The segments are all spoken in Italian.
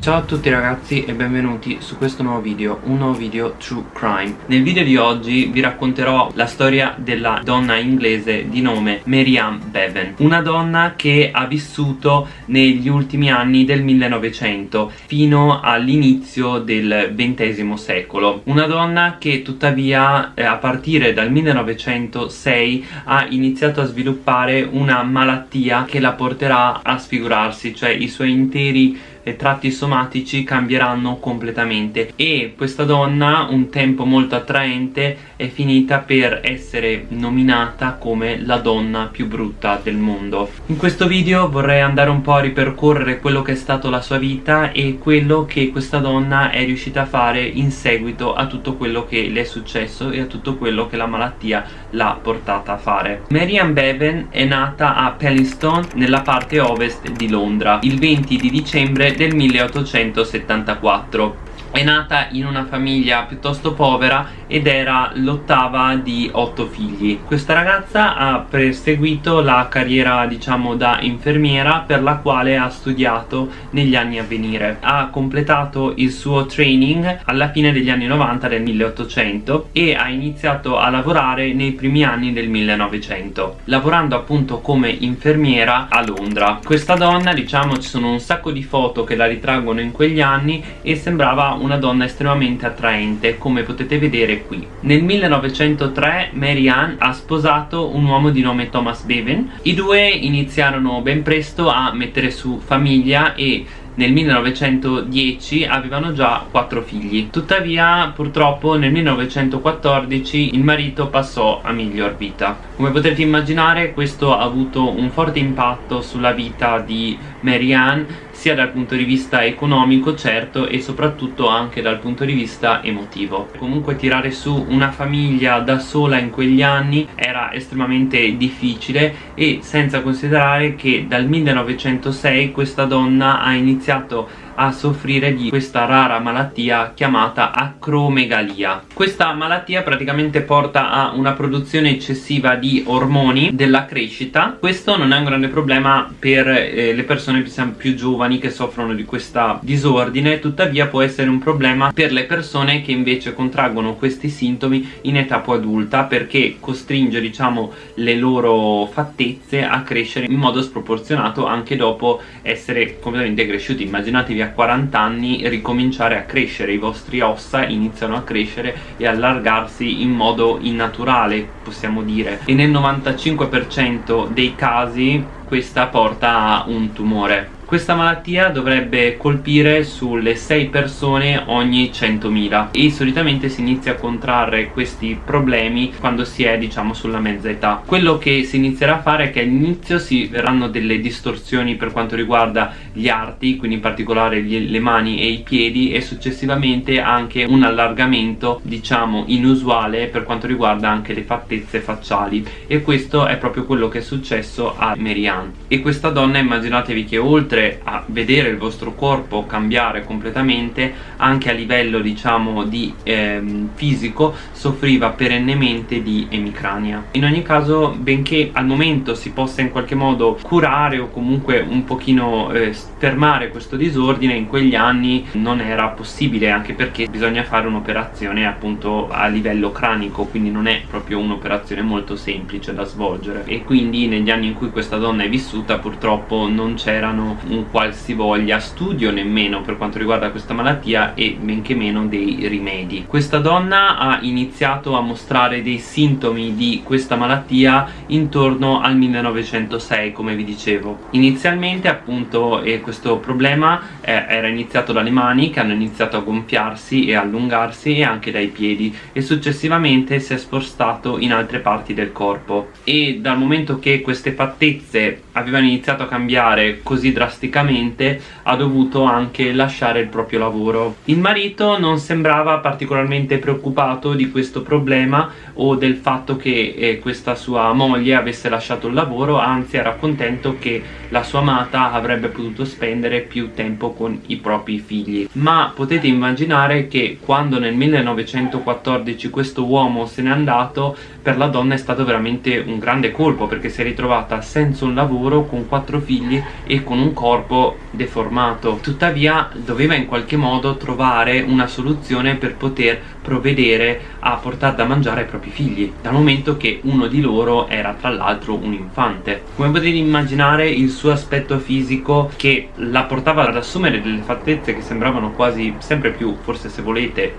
Ciao a tutti ragazzi e benvenuti su questo nuovo video, un nuovo video True Crime. Nel video di oggi vi racconterò la storia della donna inglese di nome Marianne Bevan Una donna che ha vissuto negli ultimi anni del 1900 fino all'inizio del XX secolo. Una donna che tuttavia eh, a partire dal 1906 ha iniziato a sviluppare una malattia che la porterà a sfigurarsi Cioè i suoi interi e tratti somatici cambieranno completamente. E questa donna un tempo molto attraente è finita per essere nominata come la donna più brutta del mondo. In questo video vorrei andare un po' a ripercorrere quello che è stato la sua vita e quello che questa donna è riuscita a fare in seguito a tutto quello che le è successo e a tutto quello che la malattia l'ha portata a fare. Marianne Bevan è nata a Pellistone nella parte ovest di Londra. Il 20 di dicembre del 1874 è nata in una famiglia piuttosto povera ed era l'ottava di otto figli. Questa ragazza ha perseguito la carriera diciamo da infermiera per la quale ha studiato negli anni a venire. Ha completato il suo training alla fine degli anni 90 del 1800 e ha iniziato a lavorare nei primi anni del 1900 lavorando appunto come infermiera a Londra. Questa donna diciamo ci sono un sacco di foto che la ritraggono in quegli anni e sembrava una donna estremamente attraente come potete vedere qui. Nel 1903 Mary Ann ha sposato un uomo di nome Thomas Bevan. I due iniziarono ben presto a mettere su famiglia e nel 1910 avevano già quattro figli. Tuttavia purtroppo nel 1914 il marito passò a miglior vita. Come potete immaginare questo ha avuto un forte impatto sulla vita di Marianne sia dal punto di vista economico certo e soprattutto anche dal punto di vista emotivo. Comunque tirare su una famiglia da sola in quegli anni era estremamente difficile e senza considerare che dal 1906 questa donna ha iniziato a soffrire di questa rara malattia chiamata acromegalia. Questa malattia praticamente porta a una produzione eccessiva di ormoni della crescita. Questo non è un grande problema per eh, le persone più giovani che soffrono di questa disordine. Tuttavia può essere un problema per le persone che invece contraggono questi sintomi in età più adulta perché costringe diciamo le loro fattezze a crescere in modo sproporzionato anche dopo essere completamente cresciuti. Immaginatevi a 40 anni ricominciare a crescere. I vostri ossa iniziano a crescere e allargarsi in modo innaturale possiamo dire. E nel 95% dei casi questa porta a un tumore questa malattia dovrebbe colpire sulle 6 persone ogni 100.000 e solitamente si inizia a contrarre questi problemi quando si è diciamo sulla mezza età. Quello che si inizierà a fare è che all'inizio si verranno delle distorsioni per quanto riguarda gli arti, quindi in particolare gli, le mani e i piedi e successivamente anche un allargamento diciamo inusuale per quanto riguarda anche le fattezze facciali e questo è proprio quello che è successo a Marianne e questa donna immaginatevi che oltre oltre a vedere il vostro corpo cambiare completamente anche a livello diciamo di ehm, fisico soffriva perennemente di emicrania. In ogni caso benché al momento si possa in qualche modo curare o comunque un pochino eh, fermare questo disordine in quegli anni non era possibile anche perché bisogna fare un'operazione appunto a livello cranico quindi non è proprio un'operazione molto semplice da svolgere. E quindi negli anni in cui questa donna è vissuta purtroppo non c'erano un qualsivoglia studio nemmeno per quanto riguarda questa malattia e benché meno dei rimedi. Questa donna ha iniziato a mostrare dei sintomi di questa malattia intorno al 1906 come vi dicevo. Inizialmente appunto eh, questo problema eh, era iniziato dalle mani che hanno iniziato a gonfiarsi e allungarsi e anche dai piedi e successivamente si è spostato in altre parti del corpo. E dal momento che queste fattezze avevano iniziato a cambiare così drasticamente drasticamente ha dovuto anche lasciare il proprio lavoro. Il marito non sembrava particolarmente preoccupato di questo problema o del fatto che eh, questa sua moglie avesse lasciato il lavoro anzi era contento che la sua amata avrebbe potuto spendere più tempo con i propri figli. Ma potete immaginare che quando nel 1914 questo uomo se n'è andato per la donna è stato veramente un grande colpo perché si è ritrovata senza un lavoro con quattro figli e con un corpo deformato. Tuttavia doveva in qualche modo trovare una soluzione per poter provvedere a portare da mangiare ai propri figli dal momento che uno di loro era tra l'altro un infante. Come potete immaginare il suo aspetto fisico che la portava ad assumere delle fattezze che sembravano quasi sempre più forse se volete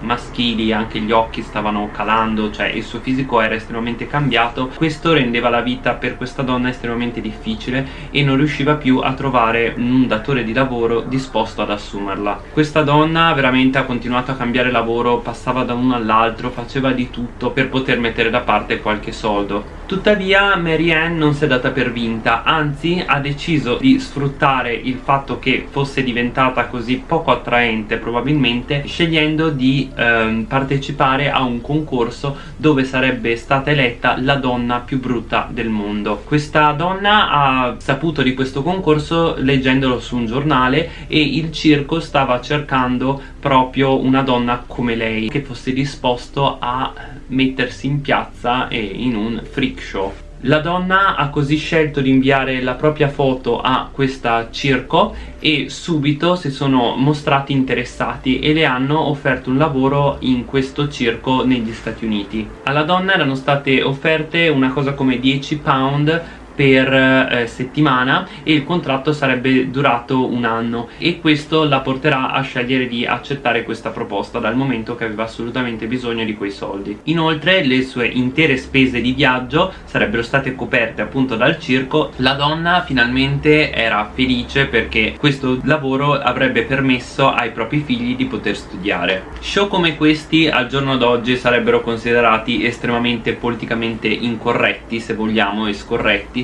maschili, anche gli occhi stavano calando, cioè il suo fisico era estremamente cambiato. Questo rendeva la vita per questa donna estremamente difficile e non riusciva più a trovare un datore di lavoro disposto ad assumerla. Questa donna veramente ha continuato a cambiare lavoro, passava da uno all'altro, faceva di tutto per poter mettere da parte qualche soldo. Tuttavia Mary Ann non si è data per vinta anzi ha deciso di sfruttare il fatto che fosse diventata così poco attraente probabilmente scegliendo di ehm, partecipare a un concorso dove sarebbe stata eletta la donna più brutta del mondo. Questa donna ha saputo di questo concorso leggendolo su un giornale e il circo stava cercando proprio una donna come lei che fosse disposto a mettersi in piazza e in un freak show la donna ha così scelto di inviare la propria foto a questa circo e subito si sono mostrati interessati e le hanno offerto un lavoro in questo circo negli Stati Uniti. Alla donna erano state offerte una cosa come 10 pound per eh, settimana e il contratto sarebbe durato un anno e questo la porterà a scegliere di accettare questa proposta dal momento che aveva assolutamente bisogno di quei soldi. Inoltre le sue intere spese di viaggio sarebbero state coperte appunto dal circo. La donna finalmente era felice perché questo lavoro avrebbe permesso ai propri figli di poter studiare. Show come questi al giorno d'oggi sarebbero considerati estremamente politicamente incorretti se vogliamo e scorretti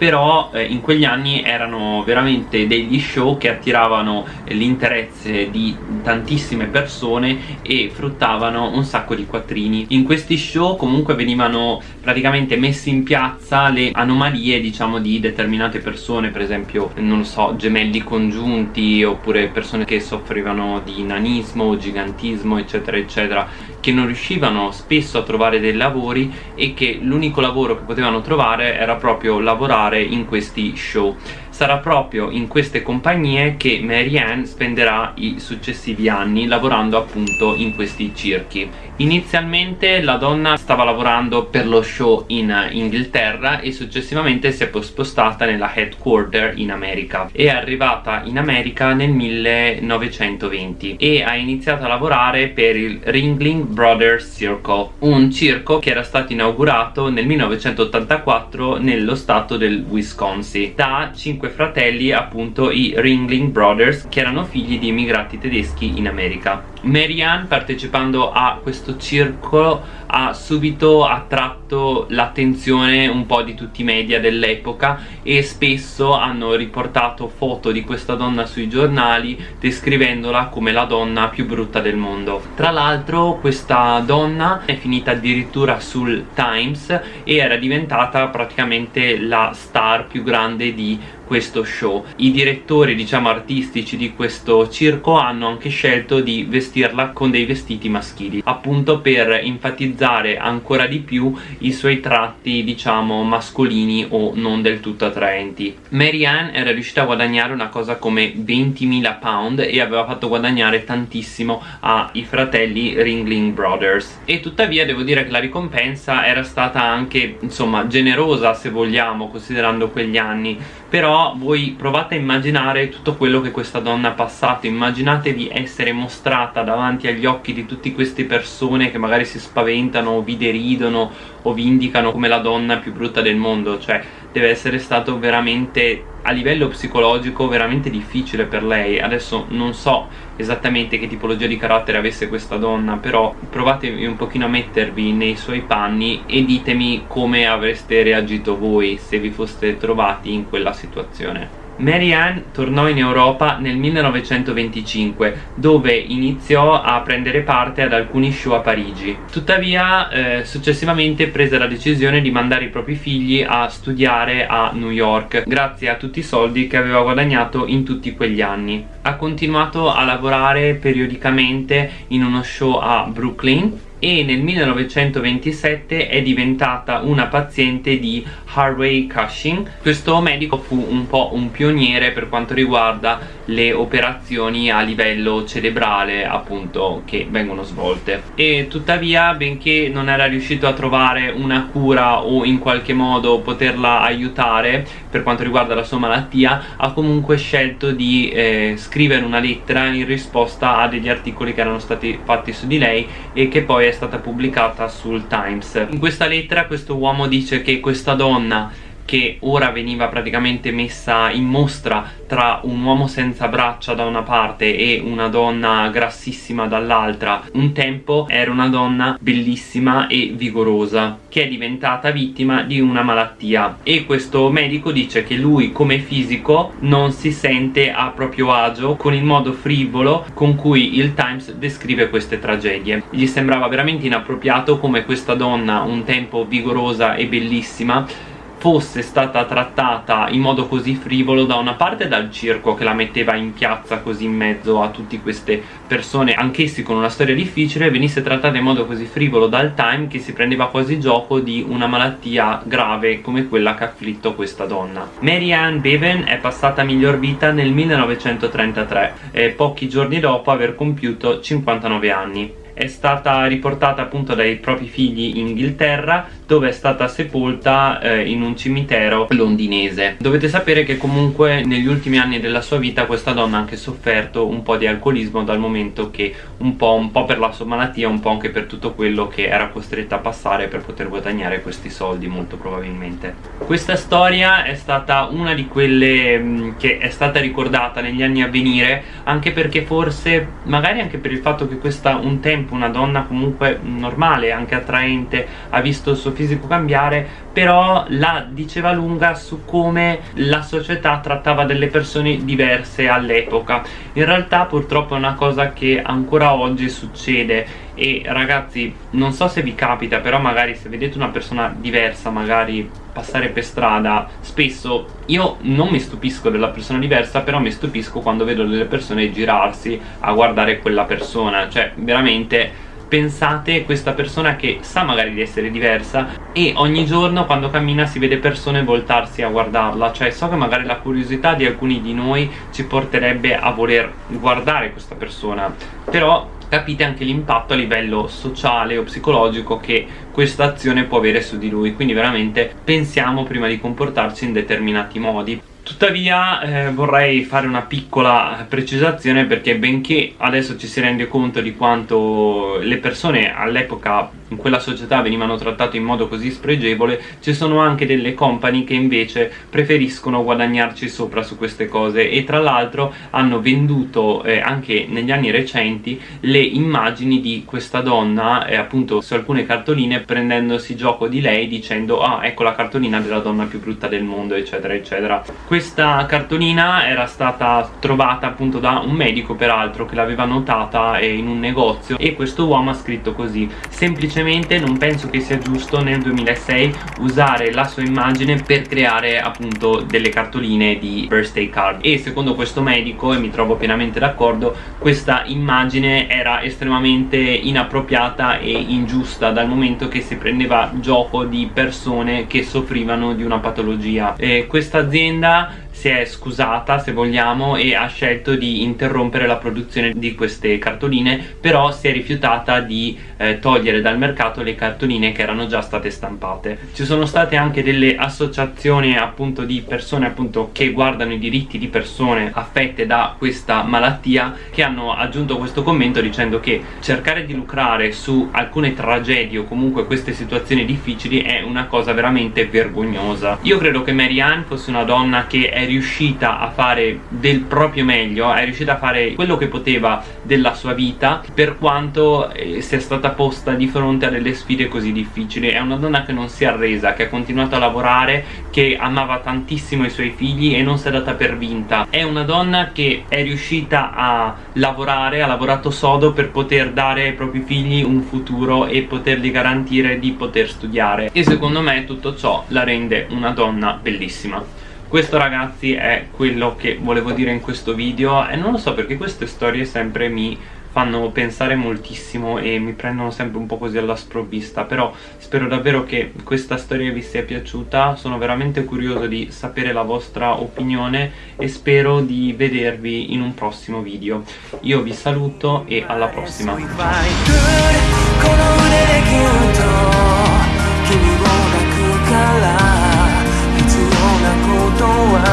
però eh, in quegli anni erano veramente degli show che attiravano l'interesse di tantissime persone e fruttavano un sacco di quattrini. In questi show comunque venivano praticamente messi in piazza le anomalie diciamo di determinate persone per esempio non so gemelli congiunti oppure persone che soffrivano di nanismo gigantismo eccetera eccetera che non riuscivano spesso a trovare dei lavori e che l'unico lavoro che potevano trovare era proprio lavorare in questi show sarà proprio in queste compagnie che Mary Ann spenderà i successivi anni lavorando appunto in questi circhi. Inizialmente la donna stava lavorando per lo show in Inghilterra e successivamente si è spostata nella headquarter in America. È arrivata in America nel 1920 e ha iniziato a lavorare per il Ringling Brothers Circle un circo che era stato inaugurato nel 1984 nello stato del Wisconsin. Da cinque fratelli appunto i Ringling Brothers che erano figli di immigrati tedeschi in America Marianne partecipando a questo circolo ha subito attratto l'attenzione un po' di tutti i media dell'epoca e spesso hanno riportato foto di questa donna sui giornali descrivendola come la donna più brutta del mondo. Tra l'altro questa donna è finita addirittura sul Times e era diventata praticamente la star più grande di questo show. I direttori diciamo artistici di questo circo hanno anche scelto di vestirla con dei vestiti maschili appunto per enfatizzare ancora di più i suoi tratti diciamo mascolini o non del tutto attraenti. Mary Ann era riuscita a guadagnare una cosa come 20.000 pound e aveva fatto guadagnare tantissimo ai fratelli Ringling Brothers. E tuttavia devo dire che la ricompensa era stata anche insomma generosa se vogliamo considerando quegli anni però voi provate a immaginare tutto quello che questa donna ha passato. Immaginatevi essere mostrata davanti agli occhi di tutte queste persone che magari si spaventano o vi deridono o vi indicano come la donna più brutta del mondo. Cioè deve essere stato veramente a livello psicologico veramente difficile per lei. Adesso non so esattamente che tipologia di carattere avesse questa donna però provatevi un pochino a mettervi nei suoi panni e ditemi come avreste reagito voi se vi foste trovati in quella situazione Mary Ann tornò in Europa nel 1925 dove iniziò a prendere parte ad alcuni show a Parigi. Tuttavia eh, successivamente prese la decisione di mandare i propri figli a studiare a New York grazie a tutti i soldi che aveva guadagnato in tutti quegli anni. Ha continuato a lavorare periodicamente in uno show a Brooklyn e nel 1927 è diventata una paziente di Harvey Cushing. Questo medico fu un po' un pioniere per quanto riguarda le operazioni a livello cerebrale appunto che vengono svolte. E tuttavia benché non era riuscito a trovare una cura o in qualche modo poterla aiutare per quanto riguarda la sua malattia ha comunque scelto di eh, scrivere una lettera in risposta a degli articoli che erano stati fatti su di lei e che poi è stata pubblicata sul Times. In questa lettera questo uomo dice che questa donna che ora veniva praticamente messa in mostra tra un uomo senza braccia da una parte e una donna grassissima dall'altra. Un tempo era una donna bellissima e vigorosa che è diventata vittima di una malattia. E questo medico dice che lui come fisico non si sente a proprio agio con il modo frivolo con cui il Times descrive queste tragedie. Gli sembrava veramente inappropriato come questa donna un tempo vigorosa e bellissima fosse stata trattata in modo così frivolo da una parte dal circo che la metteva in piazza così in mezzo a tutte queste persone anch'essi con una storia difficile venisse trattata in modo così frivolo dal Time che si prendeva quasi gioco di una malattia grave come quella che ha afflitto questa donna. Mary Ann Bevan è passata a miglior vita nel 1933 e pochi giorni dopo aver compiuto 59 anni. È stata riportata appunto dai propri figli in Inghilterra dove è stata sepolta eh, in un cimitero londinese. Dovete sapere che comunque negli ultimi anni della sua vita questa donna ha anche sofferto un po' di alcolismo dal momento che un po', un po' per la sua malattia un po' anche per tutto quello che era costretta a passare per poter guadagnare questi soldi molto probabilmente. Questa storia è stata una di quelle mm, che è stata ricordata negli anni a venire anche perché forse magari anche per il fatto che questa un tempo una donna comunque normale, anche attraente, ha visto il suo fisico cambiare, però la diceva lunga su come la società trattava delle persone diverse all'epoca. In realtà purtroppo è una cosa che ancora oggi succede e ragazzi non so se vi capita però magari se vedete una persona diversa magari passare per strada spesso io non mi stupisco della persona diversa però mi stupisco quando vedo delle persone girarsi a guardare quella persona cioè veramente pensate questa persona che sa magari di essere diversa e ogni giorno quando cammina si vede persone voltarsi a guardarla. Cioè so che magari la curiosità di alcuni di noi ci porterebbe a voler guardare questa persona però capite anche l'impatto a livello sociale o psicologico che questa azione può avere su di lui. Quindi veramente pensiamo prima di comportarci in determinati modi Tuttavia eh, vorrei fare una piccola precisazione perché benché adesso ci si rende conto di quanto le persone all'epoca in quella società venivano trattate in modo così spregevole ci sono anche delle company che invece preferiscono guadagnarci sopra su queste cose e tra l'altro hanno venduto eh, anche negli anni recenti le immagini di questa donna eh, appunto su alcune cartoline prendendosi gioco di lei dicendo ah ecco la cartolina della donna più brutta del mondo eccetera eccetera. Questa cartolina era stata trovata appunto da un medico peraltro che l'aveva notata eh, in un negozio e questo uomo ha scritto così semplicemente semplicemente non penso che sia giusto nel 2006 usare la sua immagine per creare appunto delle cartoline di birthday card. E secondo questo medico e mi trovo pienamente d'accordo questa immagine era estremamente inappropriata e ingiusta dal momento che si prendeva gioco di persone che soffrivano di una patologia. E questa azienda si è scusata se vogliamo e ha scelto di interrompere la produzione di queste cartoline però si è rifiutata di eh, togliere dal mercato le cartoline che erano già state stampate. Ci sono state anche delle associazioni appunto di persone appunto che guardano i diritti di persone affette da questa malattia che hanno aggiunto questo commento dicendo che cercare di lucrare su alcune tragedie o comunque queste situazioni difficili è una cosa veramente vergognosa. Io credo che Mary Ann fosse una donna che è riuscita a fare del proprio meglio è riuscita a fare quello che poteva della sua vita per quanto eh, sia stata posta di fronte a delle sfide così difficili. È una donna che non si è arresa che ha continuato a lavorare che amava tantissimo i suoi figli e non si è data per vinta. È una donna che è riuscita a lavorare ha lavorato sodo per poter dare ai propri figli un futuro e potergli garantire di poter studiare. E secondo me tutto ciò la rende una donna bellissima questo ragazzi è quello che volevo dire in questo video e non lo so perché queste storie sempre mi fanno pensare moltissimo e mi prendono sempre un po' così alla sprovvista però spero davvero che questa storia vi sia piaciuta. Sono veramente curioso di sapere la vostra opinione e spero di vedervi in un prossimo video. Io vi saluto e alla prossima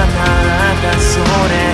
なたそれ。